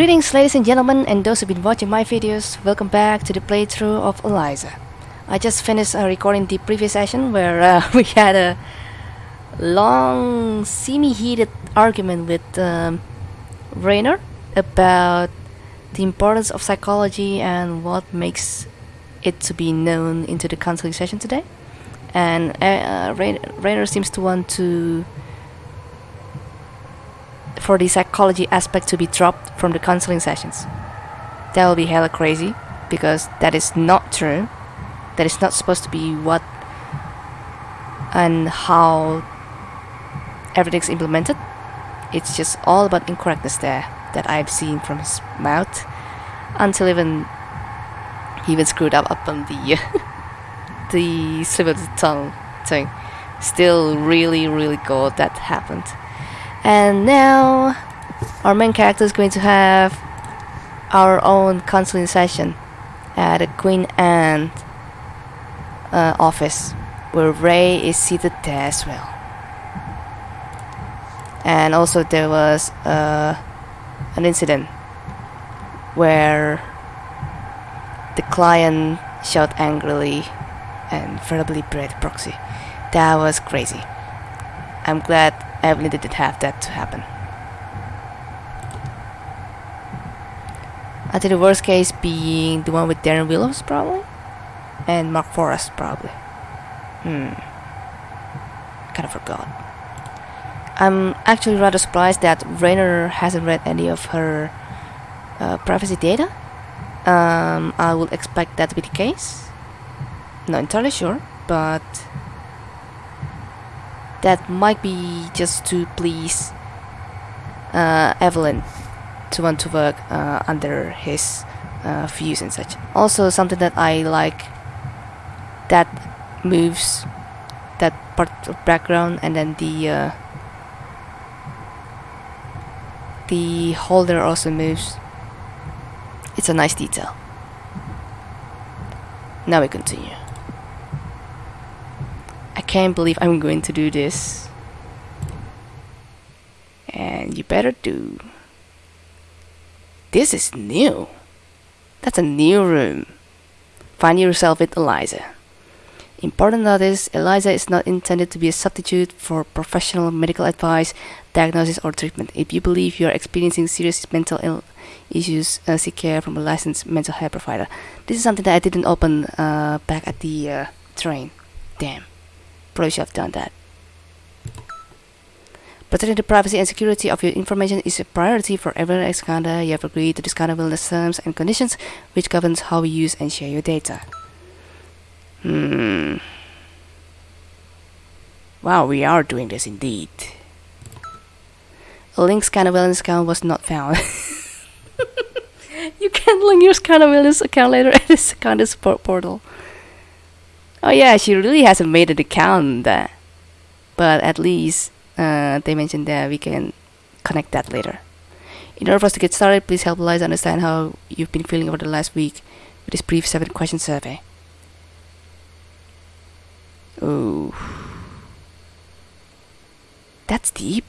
Greetings ladies and gentlemen and those who've been watching my videos, welcome back to the playthrough of Eliza. I just finished uh, recording the previous session where uh, we had a long, semi-heated argument with um, Rainer about the importance of psychology and what makes it to be known into the counseling session today. And uh, Rainer seems to want to for the psychology aspect to be dropped from the counseling sessions. That will be hella crazy because that is not true. That is not supposed to be what and how everything's implemented. It's just all about incorrectness there that I've seen from his mouth until even he even screwed up up on the the slip of the tongue thing. Still really really good that happened. And now our main character is going to have our own counseling session at the Queen Anne uh, office where Rae is seated there as well. And also there was uh, an incident where the client shouted angrily and verbally berated Proxy. That was crazy. I'm glad Evelyn didn't have that to happen. I think the worst case being the one with Darren Willows probably and Mark Forrest probably. Hmm. Kind of forgot. I'm actually rather surprised that Rainer hasn't read any of her uh, privacy data. Um, I would expect that to be the case. Not entirely sure, but that might be just to please uh, Evelyn to want to work uh, under his uh, views and such. Also, something that I like that moves that part of background and then the uh, the holder also moves. It's a nice detail. Now we continue. Can't believe I'm going to do this. And you better do. This is new. That's a new room. Find yourself with Eliza. Important notice, Eliza is not intended to be a substitute for professional medical advice, diagnosis or treatment. If you believe you are experiencing serious mental issues, uh, seek care from a licensed mental health provider. This is something that I didn't open uh, back at the uh, train. Damn. Probably should have done that. Protecting the privacy and security of your information is a priority for everyone at Skandha. You have agreed to the Skandha Wellness terms and conditions, which governs how we use and share your data. Hmm. Wow, we are doing this indeed. A link Skandha Wellness account was not found. you can link your Skandha Wellness account later at the Skandha support portal. Oh yeah, she really hasn't made an account there. But at least uh, they mentioned that we can connect that later. In order for us to get started, please help Eliza understand how you've been feeling over the last week with this brief 7 question survey. Oh. That's deep.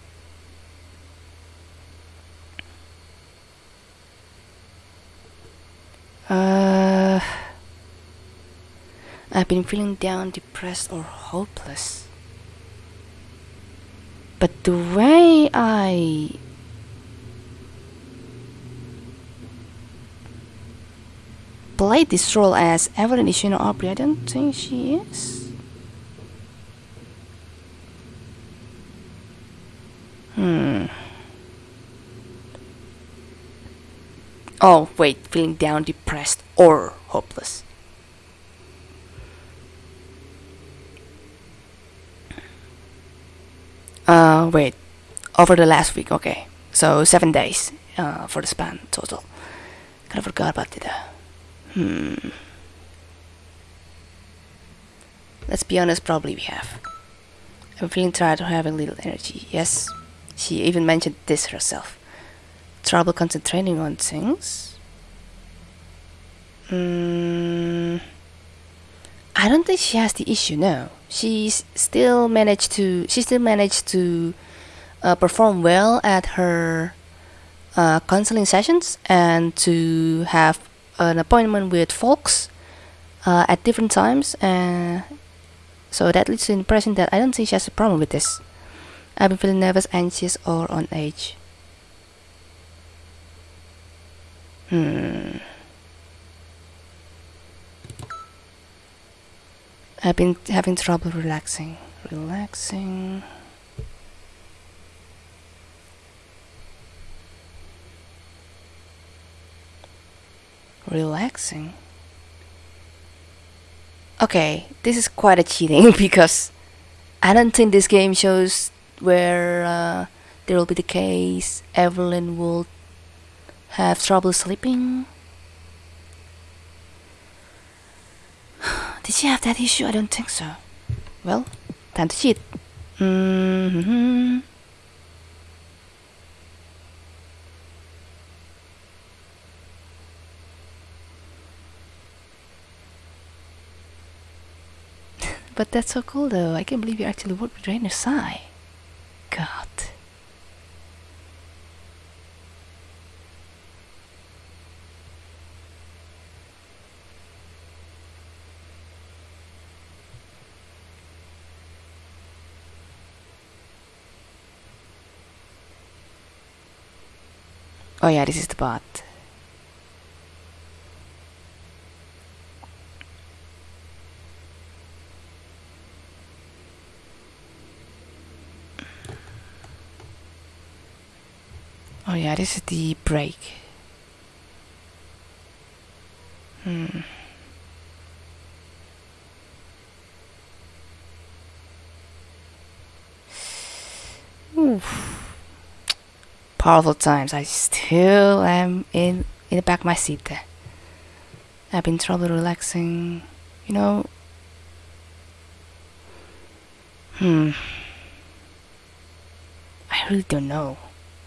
Uh I've been feeling down, depressed, or hopeless. But the way I played this role as Evelyn Ishino Aubrey, I don't think she is. Hmm. Oh, wait, feeling down, depressed, or hopeless. Uh, wait, over the last week, okay. So seven days uh, for the span total. Kind of forgot about it. Hmm. Let's be honest, probably we have. I'm feeling tired of having little energy. Yes, she even mentioned this herself. Trouble concentrating on things? Hmm. I don't think she has the issue, no she still managed to she still managed to uh, perform well at her uh, counseling sessions and to have an appointment with folks uh, at different times. Uh, so that leads to the impression that I don't think she has a problem with this. I've been feeling nervous, anxious, or on edge. Hmm. I've been having trouble relaxing. Relaxing. Relaxing. Okay, this is quite a cheating because I don't think this game shows where uh, there will be the case Evelyn will have trouble sleeping. Did she have that issue? I don't think so. Well, time to cheat. Mm-hmm. but that's so cool though. I can't believe you actually worked with Rainer Sai. God. Oh yeah, this is the bot. Oh yeah, this is the break. Hmm. Oof. Powerful times. I still am in in the back of my seat there. I've been trouble relaxing. You know. Hmm. I really don't know.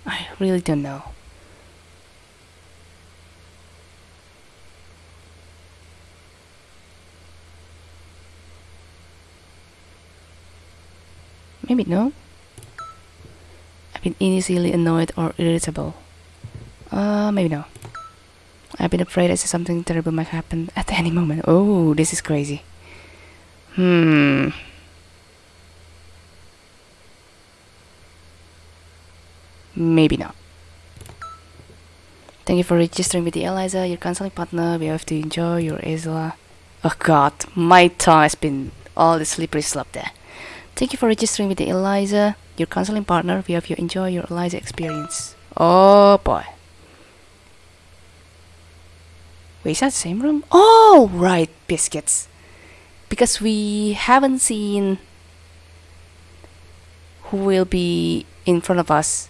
I really don't know. Maybe no. Been easily annoyed or irritable. Uh, maybe no. I've been afraid that something terrible might happen at any moment. Oh, this is crazy. Hmm. Maybe not. Thank you for registering with the Eliza, your counseling partner. We have to enjoy your Isla. Oh god, my tongue has been all the slippery slope there. Thank you for registering with the Eliza, your counseling partner. We hope you enjoy your Eliza experience. Oh boy. Wait, is that the same room? Oh, right, biscuits. Because we haven't seen who will be in front of us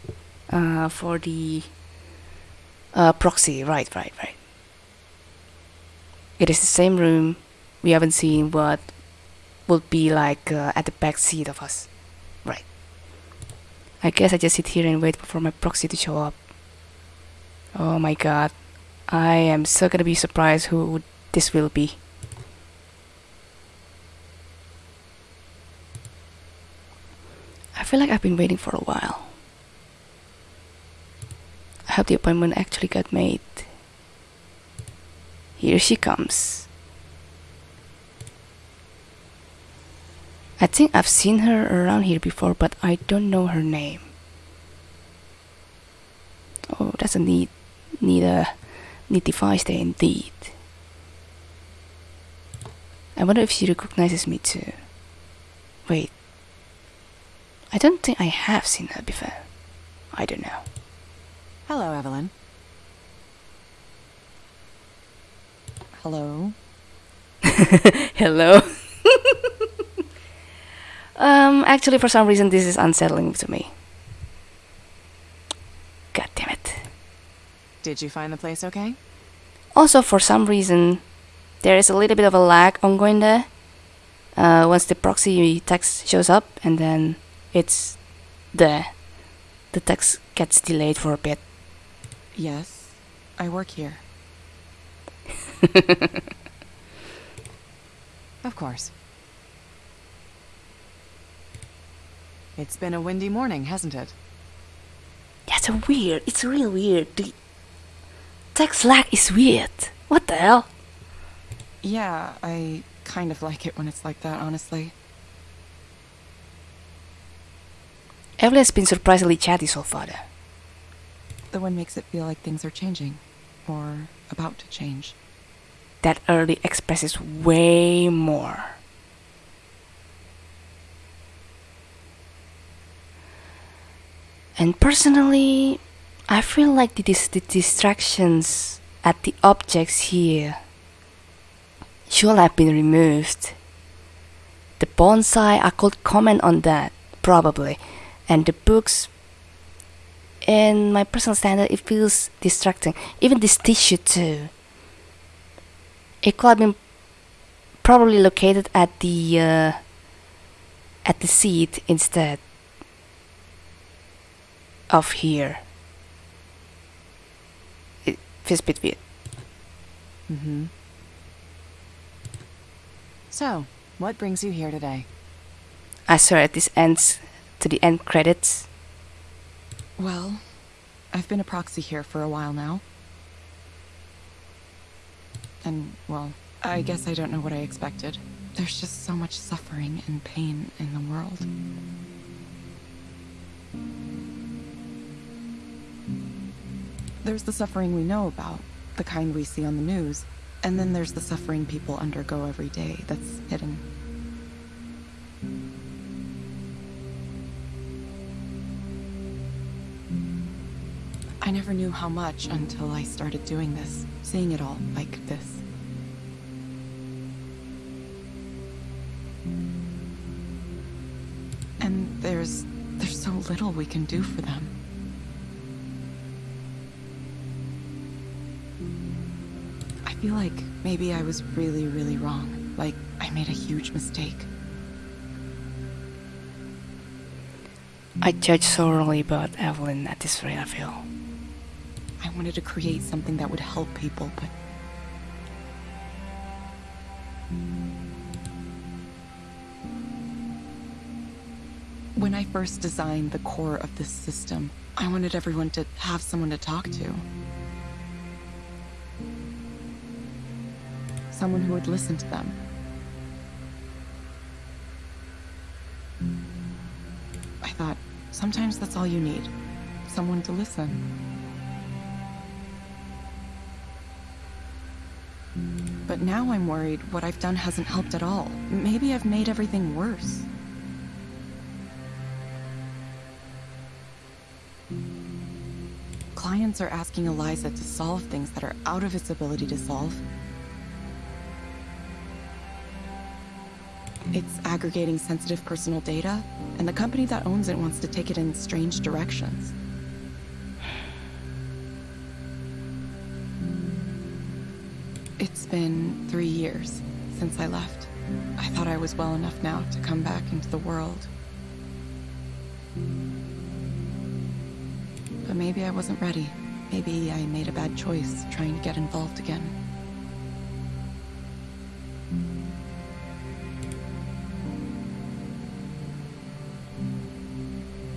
uh, for the uh, proxy. Right, right, right. It is the same room. We haven't seen what would be like uh, at the back seat of us. Right. I guess I just sit here and wait for my proxy to show up. Oh my god. I am so gonna be surprised who this will be. I feel like I've been waiting for a while. I hope the appointment actually got made. Here she comes. I think I've seen her around here before, but I don't know her name. Oh, that's a neat, neat, uh, neat device there indeed. I wonder if she recognizes me too. Wait. I don't think I have seen her before. I don't know. Hello, Evelyn. Hello. Hello. um, actually, for some reason, this is unsettling to me. God damn it. Did you find the place okay? Also, for some reason, there is a little bit of a lag ongoing there. Uh, once the proxy text shows up, and then it's there. The text gets delayed for a bit. Yes, I work here. of course. It's been a windy morning, hasn't it? That's a weird. It's real weird. The text lag is weird. What the hell? Yeah, I kind of like it when it's like that, honestly. Evelyn's been surprisingly chatty so far. Though. The one makes it feel like things are changing, or about to change. That early expresses way more. And personally, I feel like the, the distractions at the objects here should have been removed. The bonsai, I could comment on that, probably. And the books, in my personal standard, it feels distracting. Even this tissue, too. It could have been probably located at the uh, at the seat instead of here. It feels a bit. Mm-hmm. So, what brings you here today? I swear at this ends to the end credits. Well, I've been a proxy here for a while now. And, well, I guess I don't know what I expected. There's just so much suffering and pain in the world. There's the suffering we know about, the kind we see on the news, and then there's the suffering people undergo every day that's hidden. I never knew how much until I started doing this, seeing it all like this. And there's there's so little we can do for them. Feel like maybe I was really, really wrong. Like I made a huge mistake. I judge so wrongly about Evelyn at this rate, I feel. I wanted to create something that would help people, but When I first designed the core of this system, I wanted everyone to have someone to talk to. Someone who would listen to them. I thought, sometimes that's all you need. Someone to listen. But now I'm worried what I've done hasn't helped at all. Maybe I've made everything worse. Clients are asking Eliza to solve things that are out of its ability to solve. It's aggregating sensitive personal data, and the company that owns it wants to take it in strange directions. It's been three years since I left. I thought I was well enough now to come back into the world. But maybe I wasn't ready. Maybe I made a bad choice trying to get involved again.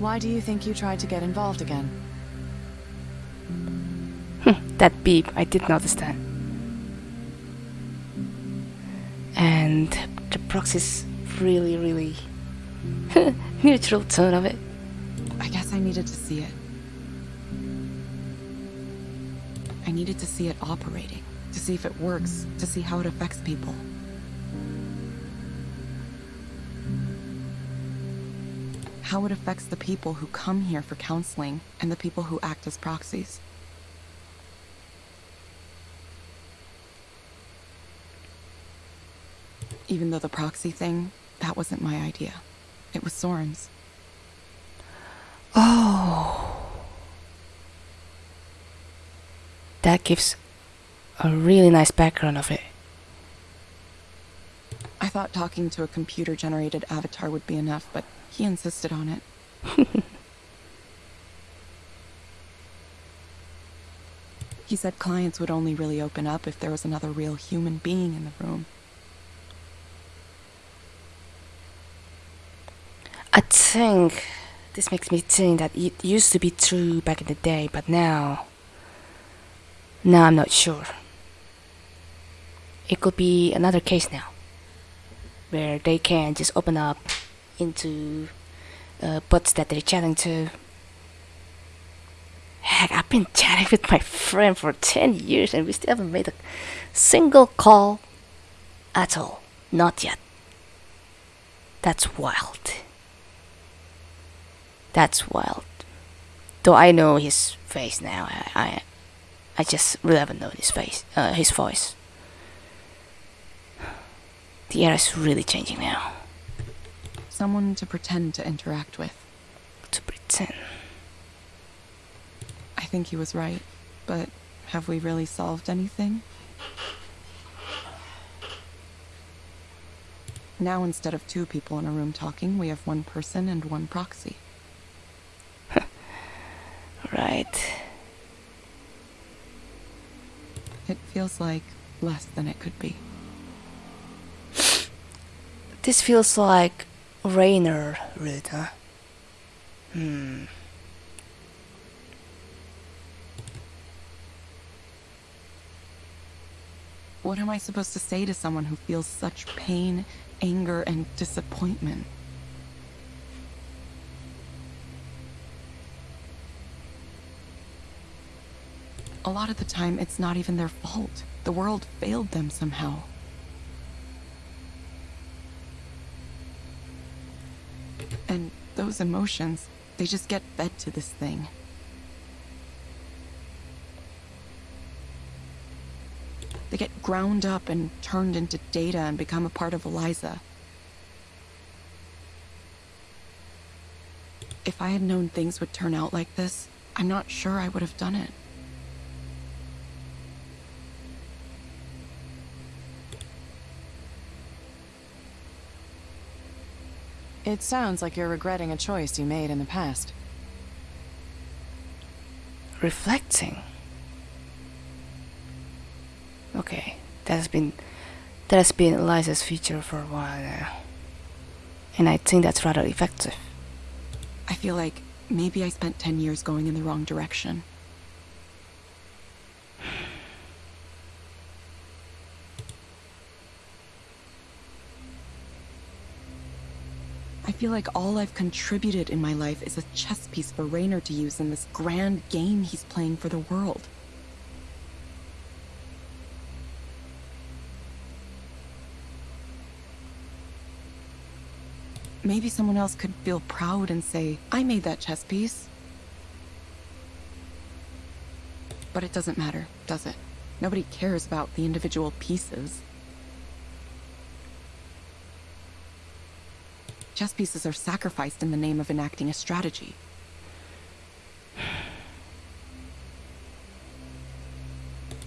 Why do you think you tried to get involved again? Hmm, that beep, I did notice that. And the proxy's really, really neutral tone of it. I guess I needed to see it. I needed to see it operating, to see if it works, to see how it affects people. How it affects the people who come here for counseling and the people who act as proxies. Even though the proxy thing, that wasn't my idea. It was Soren's. Oh. That gives a really nice background of it. I thought talking to a computer generated avatar would be enough, but he insisted on it. he said clients would only really open up if there was another real human being in the room. I think This makes me think that it used to be true back in the day, but now. Now I'm not sure. It could be another case now, where they can just open up into uh, bots that they're chatting to. Heck, I've been chatting with my friend for 10 years and we still haven't made a single call at all. Not yet. That's wild. That's wild. Though I know his face now, I, I, I just really haven't known his face, uh, his voice. The era is really changing now. Someone to pretend to interact with. To pretend. I think he was right, but have we really solved anything? Now, instead of two people in a room talking, we have one person and one proxy. Right. It feels like less than it could be. This feels like Rainer Rita. Hmm. What am I supposed to say to someone who feels such pain, anger, and disappointment? A lot of the time, it's not even their fault. The world failed them somehow. Those emotions, they just get fed to this thing. They get ground up and turned into data and become a part of Eliza. If I had known things would turn out like this, I'm not sure I would have done it. It sounds like you're regretting a choice you made in the past. Reflecting. Okay, that has been that has been Eliza's feature for a while now. And I think that's rather effective. I feel like maybe I spent 10 years going in the wrong direction. Feel like all I've contributed in my life is a chess piece for Rainer to use in this grand game he's playing for the world. Maybe someone else could feel proud and say, I made that chess piece. But it doesn't matter, does it? Nobody cares about the individual pieces. Chess pieces are sacrificed in the name of enacting a strategy.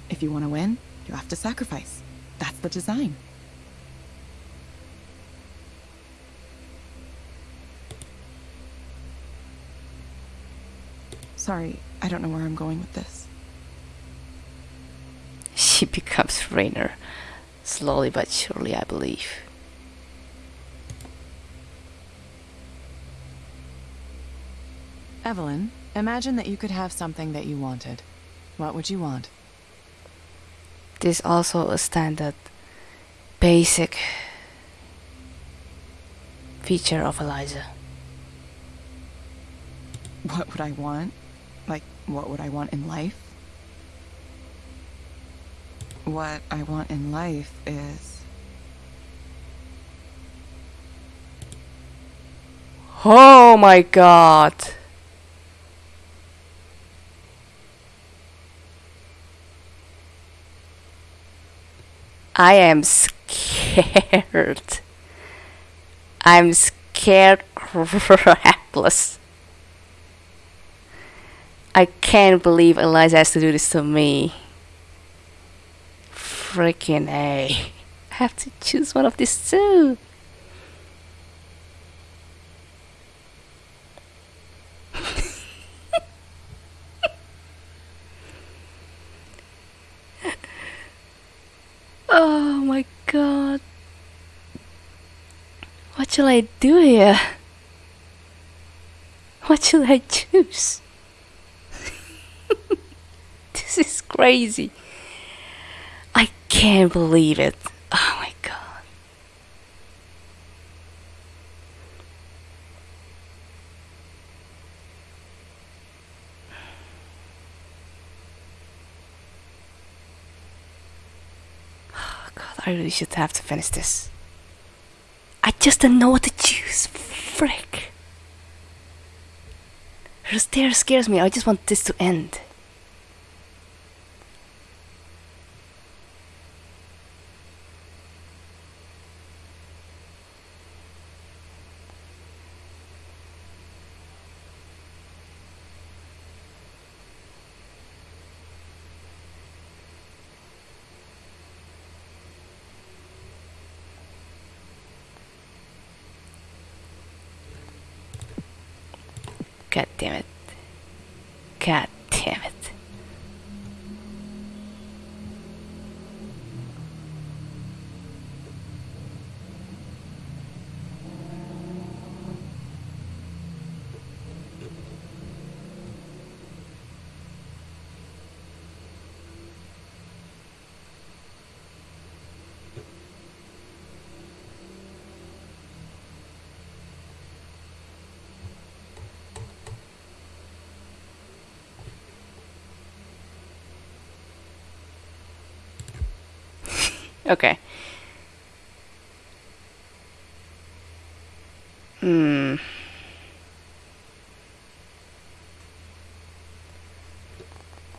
If you want to win, you have to sacrifice. That's the design. Sorry, I don't know where I'm going with this. She becomes Rainer. Slowly but surely, I believe. Evelyn, imagine that you could have something that you wanted. What would you want? This is also a standard basic feature of Eliza. What would I want? Like, what would I want in life? What I want in life is... Oh my god! I am scared. I'm scared crapless. I can't believe Eliza has to do this to me. Freaking A. I have to choose one of these two. oh my god. What shall I do here? What should I choose? this is crazy. I can't believe it. Oh my god. Oh god, I really should have to finish this. Just don't know what to choose. Frick. Her stare scares me. I just want this to end. God damn it. God Okay. Hmm.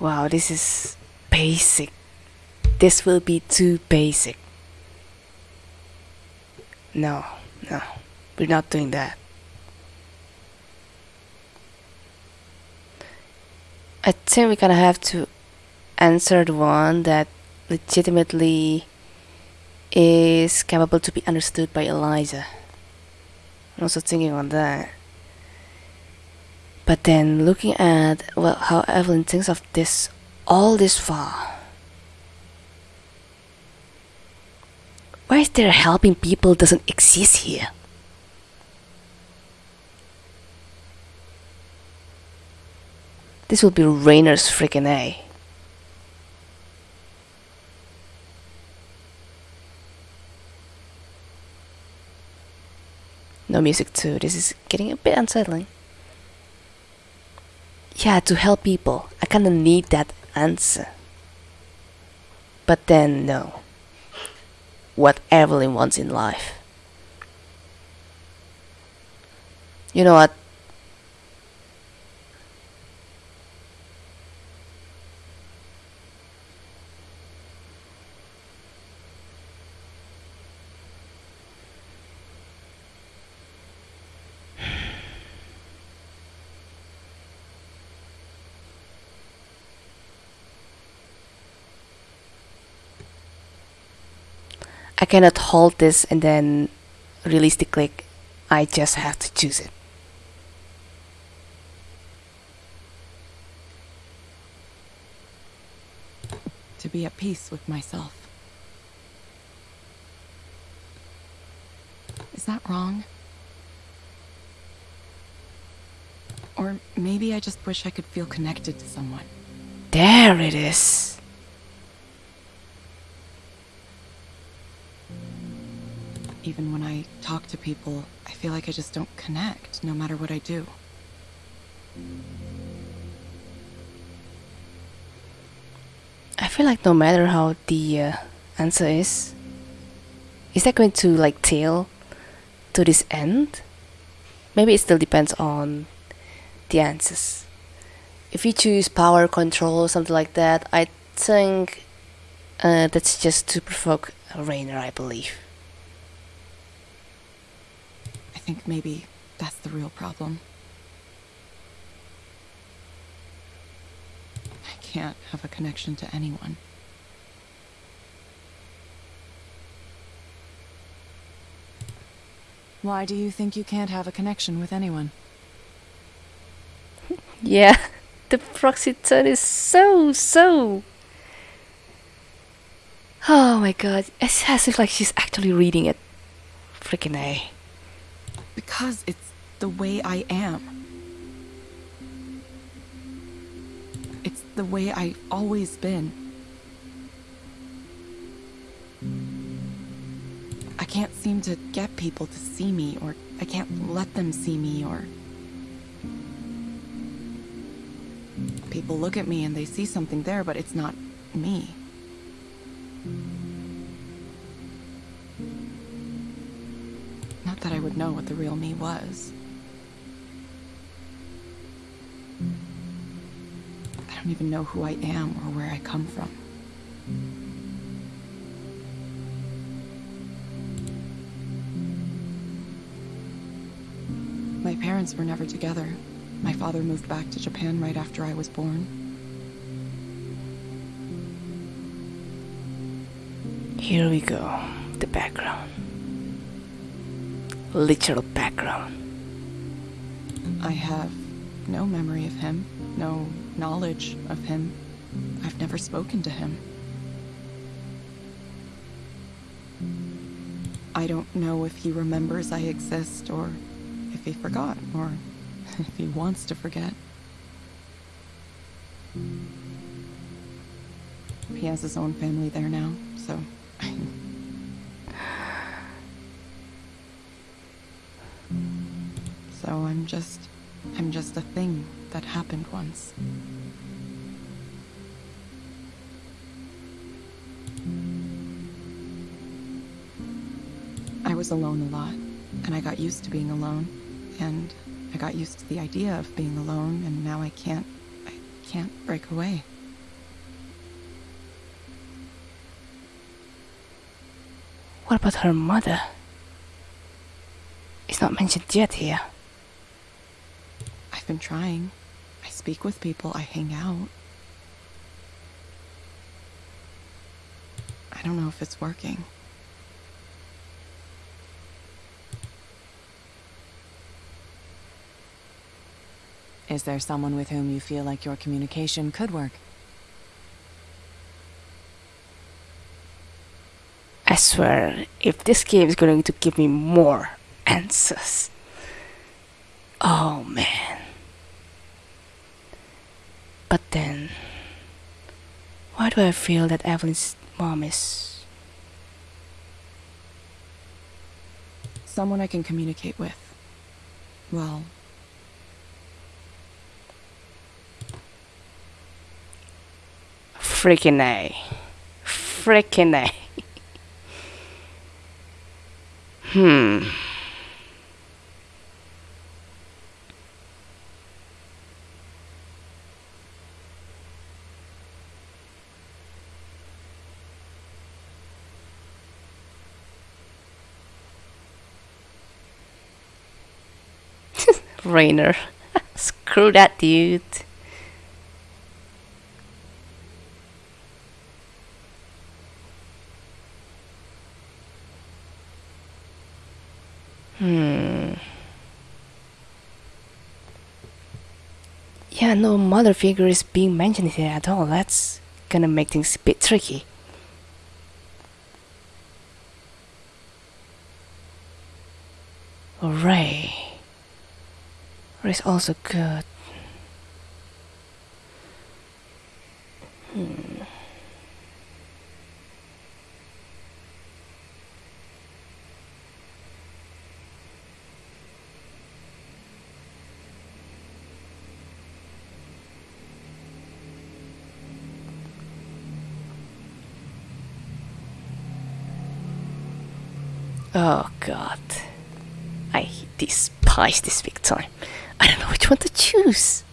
Wow, this is basic. This will be too basic. No, no, we're not doing that. I think we're gonna have to answer the one that legitimately is capable to be understood by Eliza. I'm also thinking on that. But then looking at well how Evelyn thinks of this all this far. Why is there helping people doesn't exist here? This will be Rainer's freaking A. No music too. This is getting a bit unsettling. Yeah, to help people. I kinda need that answer. But then, no. What Evelyn wants in life. You know what? Cannot hold this and then release the click. I just have to choose it. To be at peace with myself. Is that wrong? Or maybe I just wish I could feel connected to someone. There it is. Even when I talk to people, I feel like I just don't connect, no matter what I do. I feel like no matter how the uh, answer is, is that going to like tail to this end? Maybe it still depends on the answers. If you choose power control, something like that, I think uh, that's just to provoke Rainer, I believe. I think maybe that's the real problem. I can't have a connection to anyone. Why do you think you can't have a connection with anyone? Yeah, the proxy turn is so, so. Oh my god, it's as if like she's actually reading it. Freaking A. Because it's the way I am. It's the way I've always been. I can't seem to get people to see me, or I can't let them see me, or... People look at me and they see something there, but it's not me. Not that I would know what the real me was. I don't even know who I am or where I come from. My parents were never together. My father moved back to Japan right after I was born. Here we go. The background. Literal background. I have no memory of him, no knowledge of him. I've never spoken to him. I don't know if he remembers I exist or if he forgot or if he wants to forget. He has his own family there now, so. I'm just. I'm just a thing that happened once. I was alone a lot, and I got used to being alone, and I got used to the idea of being alone, and now I can't. I can't break away. What about her mother? It's not mentioned yet here. I've been trying. I speak with people, I hang out. I don't know if it's working. Is there someone with whom you feel like your communication could work? I swear, if this game is going to give me more answers. Oh man. But then, why do I feel that Evelyn's mom is. Someone I can communicate with. Well, Freaking A. Freaking A. hmm. Screw that dude. Hmm. Yeah, no mother figure is being mentioned here at all. That's gonna make things a bit tricky. Rae. Rae's also good. Hmm. Oh god. I despise this big time. I don't know which one to choose.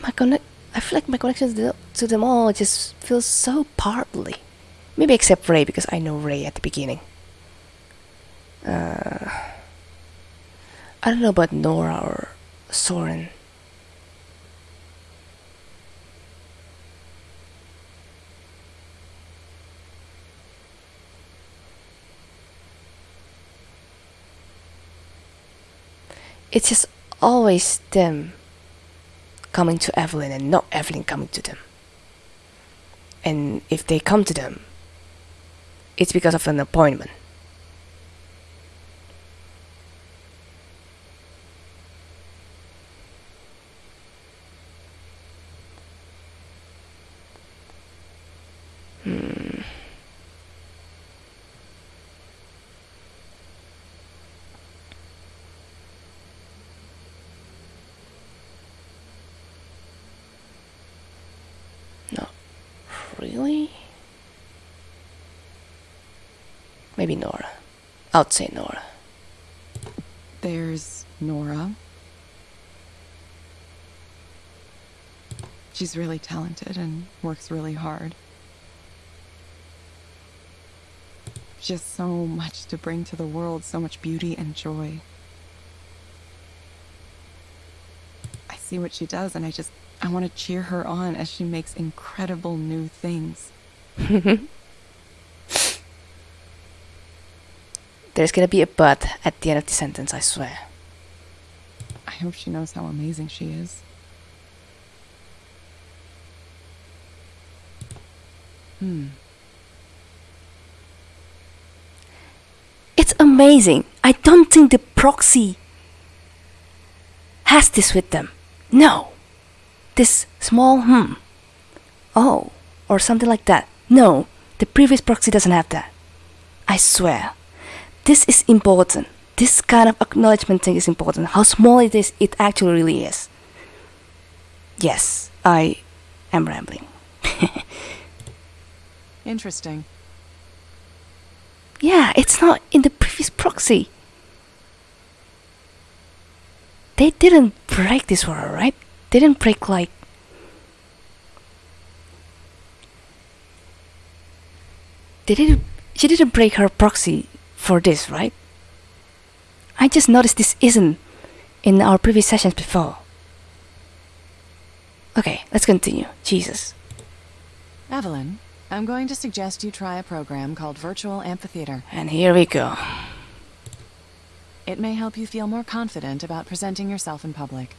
My connect I feel like my connection to them all just feels so partly. Maybe except Rae because I know Rae at the beginning. Uh, I don't know about Nora or Soren. It's just always them coming to Evelyn and not Evelyn coming to them. And if they come to them, it's because of an appointment. Really? Maybe Nora. I'd say Nora. There's Nora. She's really talented and works really hard. Just so much to bring to the world, so much beauty and joy. See what she does and I just I want to cheer her on as she makes incredible new things. There's gonna be a but at the end of the sentence, I swear. I hope she knows how amazing she is. Hmm. It's amazing. I don't think the proxy has this with them. No. This small hmm. Oh, or something like that. No, the previous proxy doesn't have that. I swear. This is important. This kind of acknowledgement thing is important. How small it is, it actually really is. Yes, I am rambling. Interesting. Yeah, it's not in the previous proxy. They didn't break this for her, right? They didn't break like. They didn't. She didn't break her proxy for this, right? I just noticed this isn't in our previous sessions before. Okay, let's continue. Jesus. Evelyn, I'm going to suggest you try a program called Virtual Amphitheater. And here we go. It may help you feel more confident about presenting yourself in public.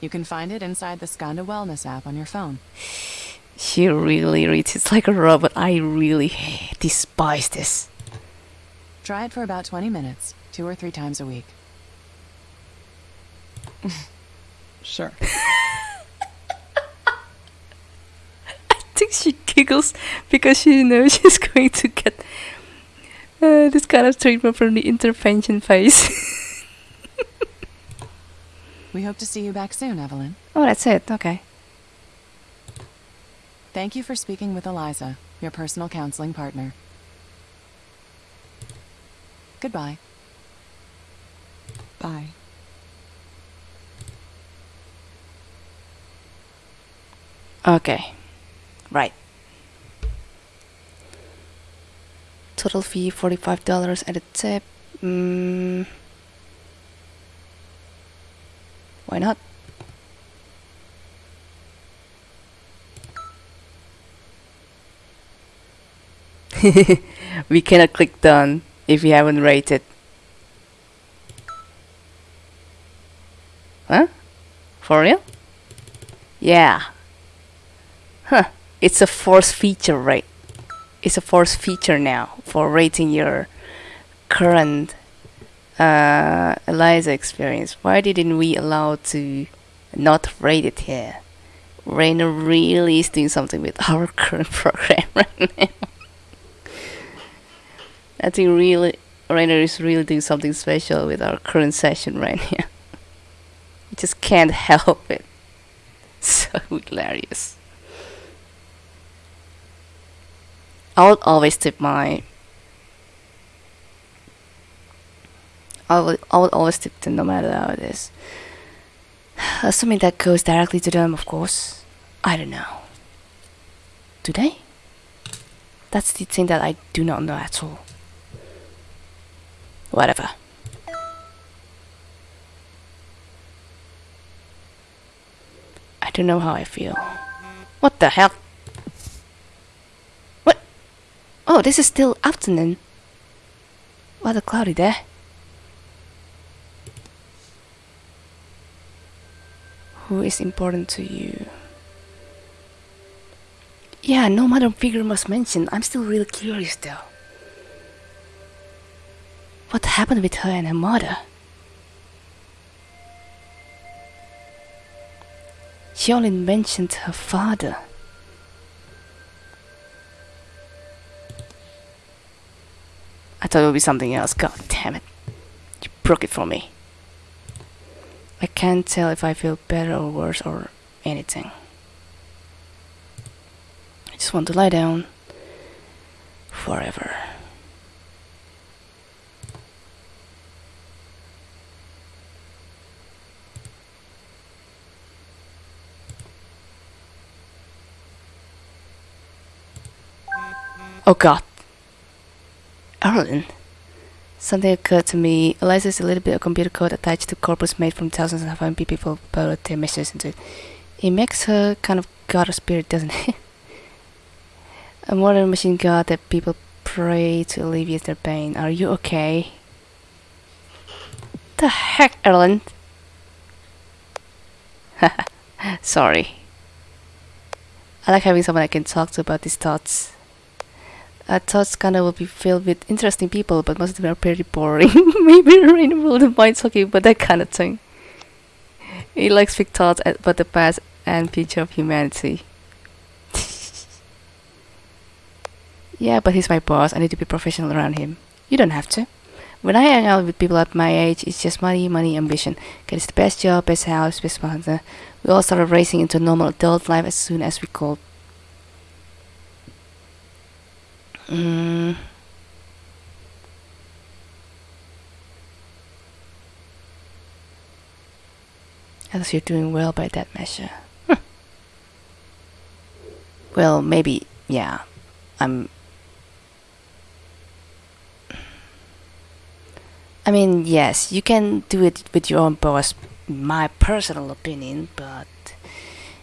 You can find it inside the Skandha Wellness app on your phone. She really reads it like a robot. I really despise this. Try it for about 20 minutes, two or three times a week. Sure. I think she giggles because she knows she's going to get uh, this kind of treatment from the intervention phase. We hope to see you back soon, Evelyn. oh, that's it. Okay. Thank you for speaking with Eliza, your personal counseling partner. Goodbye. Bye. Okay. Right. Total fee $45 at a tip. Mm. Why not? we cannot click done if we haven't rated. Huh? For real? Yeah. Huh. It's a force feature, right? It's a force feature now for rating your current uh, Eliza experience. Why didn't we allow to not rate it here? Rainer really is doing something with our current program right now. I think really Rainer is really doing something special with our current session right now. Just can't help it. So hilarious. I would always tip my. I would, I would always tip them no matter how it is. Assuming that goes directly to them, of course. I don't know. Do they? That's the thing that I do not know at all. Whatever. I don't know how I feel. What the hell? What? Oh, this is still afternoon. What a cloudy day. Who is important to you? Yeah, no mother figure was mentioned. I'm still really curious though. What happened with her and her mother? She only mentioned her father. I thought it would be something else. God damn it. You broke it for me. I can't tell if I feel better or worse or anything. I just want to lie down forever. Oh god. Erlend. Something occurred to me. Eliza is a little bit of computer code attached to corpus made from thousands of MP people put their messages into it. It makes her kind of god of spirit, doesn't it? a modern machine god that people pray to alleviate their pain. Are you okay? The heck, Erlend? Sorry. I like having someone I can talk to about these thoughts. I thought kinda will be filled with interesting people, but most of them are pretty boring. Maybe Rain will mind talking about that kind of thing. He likes big thoughts about the past and future of humanity. yeah, but he's my boss. I need to be professional around him. You don't have to. When I hang out with people at my age, it's just money, money, ambition. Get the best job, best house, best partner. We all started racing into normal adult life as soon as we could. Mm. As you're doing well by that measure. well, maybe, yeah. I'm. I mean, yes, you can do it with your own boss, my personal opinion, but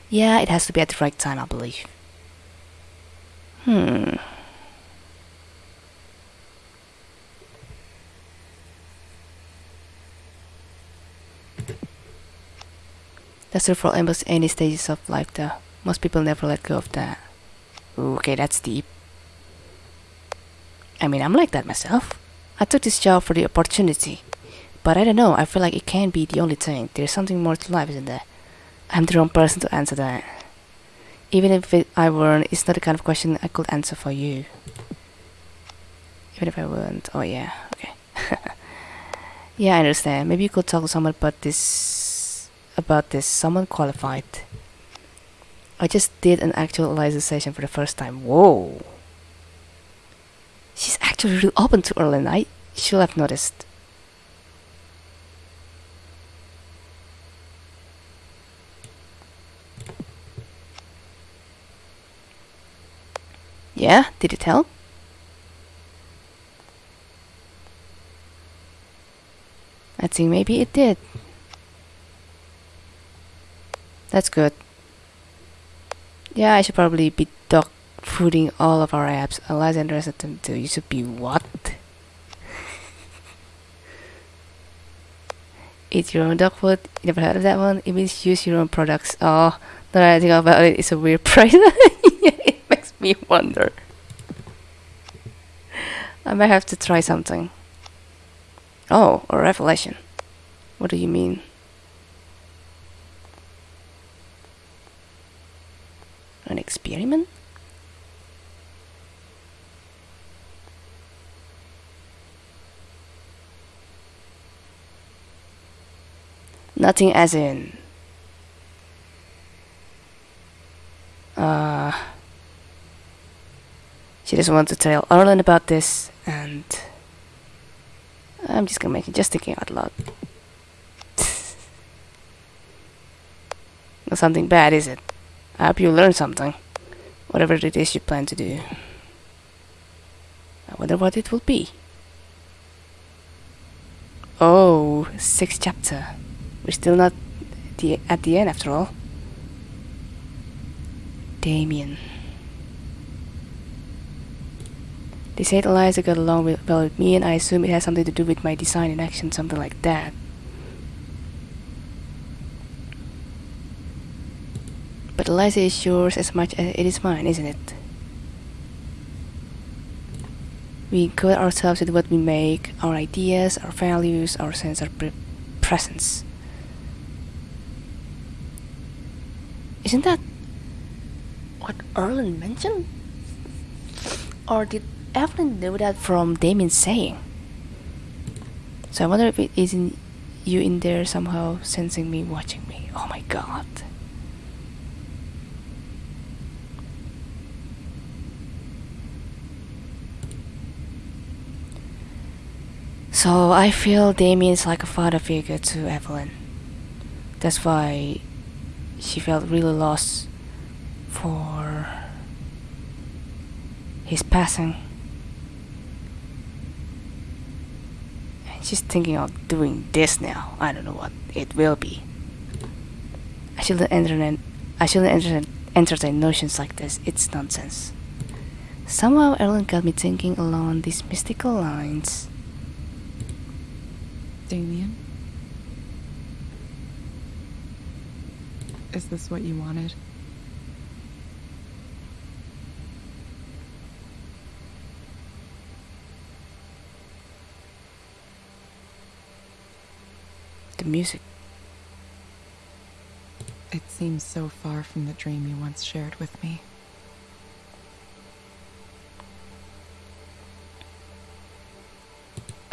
yeah, it has to be at the right time, I believe. Hmm. That's true for almost any stages of life though. Most people never let go of that. Okay, that's deep. I mean, I'm like that myself. I took this job for the opportunity. But I don't know, I feel like it can't be the only thing. There's something more to life, isn't there? I'm the wrong person to answer that. Even if it, I weren't, it's not the kind of question I could answer for you. Even if I weren't. Oh yeah, okay. yeah, I understand. Maybe you could talk to someone about this about this, someone qualified. I just did an actual session for the first time. Whoa. She's actually really open to Erlend. I should have noticed. Yeah, did it help? I think maybe it did. That's good. Yeah, I should probably be dog fooding all of our apps. The rest of them too. You should be what? Eat your own dog food. You never heard of that one? It means use your own products. Oh, now that I think about it, it's a weird price. it makes me wonder. I might have to try something. Oh, a revelation. What do you mean? An experiment? Nothing as in. Uh, she doesn't want to tell Erlend about this, and I'm just gonna make it just thinking out loud. Not something bad, is it? I hope you learn something. Whatever it is you plan to do. I wonder what it will be. Oh, sixth chapter. We're still not the, at the end after all. Damien. They said Eliza got along with, well with me and I assume it has something to do with my design in action, something like that. But Eliza is yours as much as it is mine, isn't it? We encode ourselves with what we make, our ideas, our values, our sense of pre presence. Isn't that what Erlend mentioned? Or did Evelyn know that from Damien saying? So I wonder if it isn't you in there somehow sensing me, watching me. Oh my god. So I feel Damien's like a father figure to Evelyn. That's why she felt really lost for his passing. And she's thinking of doing this now. I don't know what it will be. I shouldn't entertain I shouldn't entertain, entertain notions like this. It's nonsense. Somehow Ellen got me thinking along these mystical lines. Damien? Is this what you wanted? The music. It seems so far from the dream you once shared with me.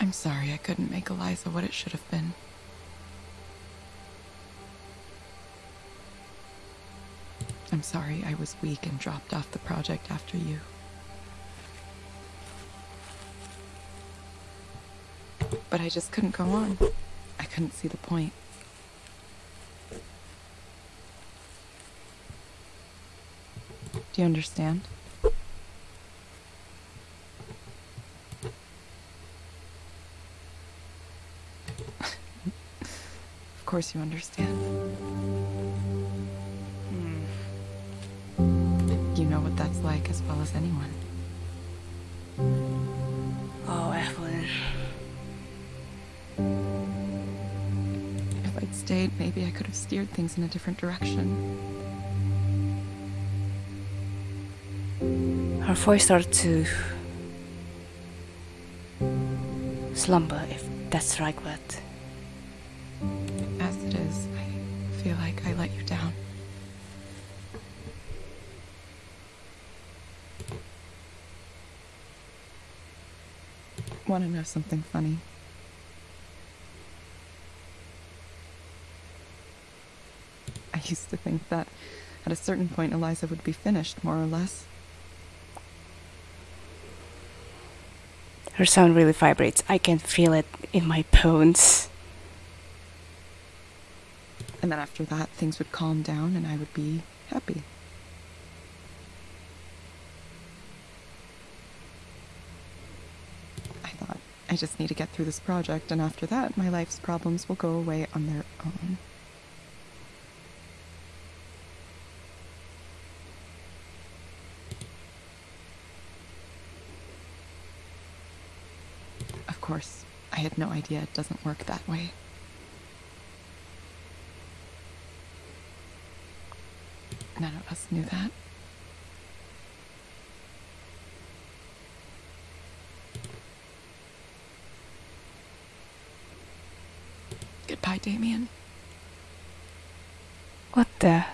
I'm sorry I couldn't make Eliza what it should have been. I'm sorry I was weak and dropped off the project after you. But I just couldn't go on. I couldn't see the point. Do you understand? Course you understand. Hmm. You know what that's like as well as anyone. Oh, Evelyn. If I'd stayed, maybe I could have steered things in a different direction. Her voice started to slumber, if that's the right word. Want to know something funny? I used to think that at a certain point Eliza would be finished, more or less. Her sound really vibrates. I can feel it in my bones. And then after that, things would calm down and I would be happy. I thought, I just need to get through this project, and after that, my life's problems will go away on their own. Of course, I had no idea it doesn't work that way. None of us knew that. Goodbye, Damien. What the?